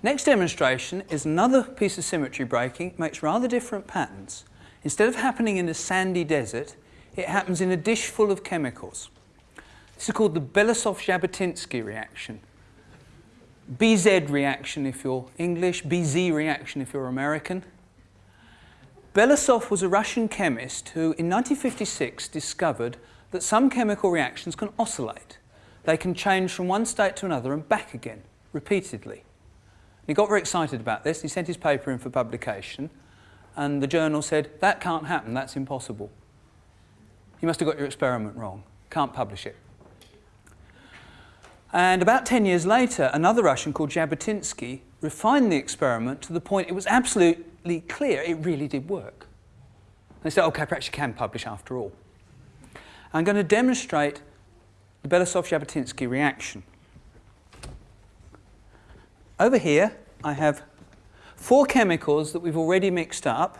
Next demonstration is another piece of symmetry breaking. It makes rather different patterns. Instead of happening in a sandy desert, it happens in a dish full of chemicals. This is called the Belousov-Zhabotinsky reaction. BZ reaction if you're English, BZ reaction if you're American. Belousov was a Russian chemist who in 1956 discovered that some chemical reactions can oscillate. They can change from one state to another and back again, repeatedly. He got very excited about this. He sent his paper in for publication and the journal said, that can't happen, that's impossible. You must have got your experiment wrong. Can't publish it. And about 10 years later, another Russian called Zhabotinsky refined the experiment to the point it was absolutely clear it really did work. And They said, okay, perhaps you can publish after all. I'm going to demonstrate the Belousov-Zhabotinsky reaction. Over here, I have four chemicals that we've already mixed up.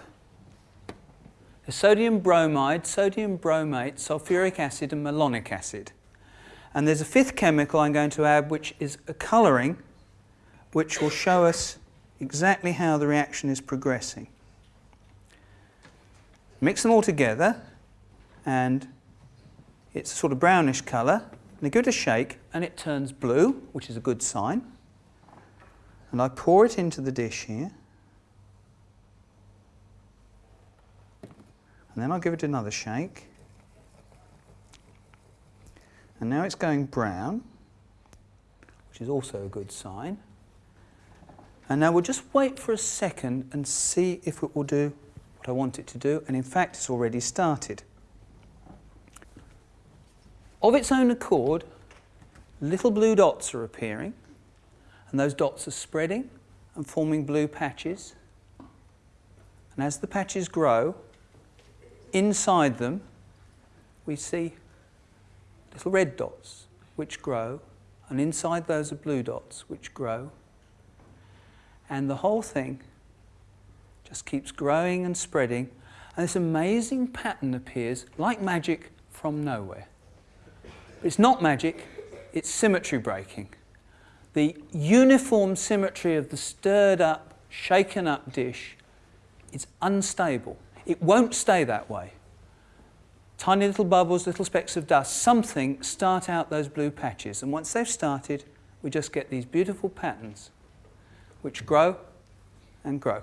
The sodium bromide, sodium bromate, sulfuric acid and malonic acid. And there's a fifth chemical I'm going to add which is a colouring which will show us exactly how the reaction is progressing. Mix them all together and it's a sort of brownish colour. And I give it a shake and it turns blue, which is a good sign and I pour it into the dish here. And then I'll give it another shake. And now it's going brown, which is also a good sign. And now we'll just wait for a second and see if it will do what I want it to do. And in fact, it's already started. Of its own accord, little blue dots are appearing and those dots are spreading and forming blue patches. And as the patches grow, inside them we see little red dots which grow, and inside those are blue dots which grow. And the whole thing just keeps growing and spreading, and this amazing pattern appears like magic from nowhere. But It's not magic, it's symmetry breaking the uniform symmetry of the stirred up, shaken up dish is unstable. It won't stay that way. Tiny little bubbles, little specks of dust, something start out those blue patches. And once they've started, we just get these beautiful patterns which grow and grow.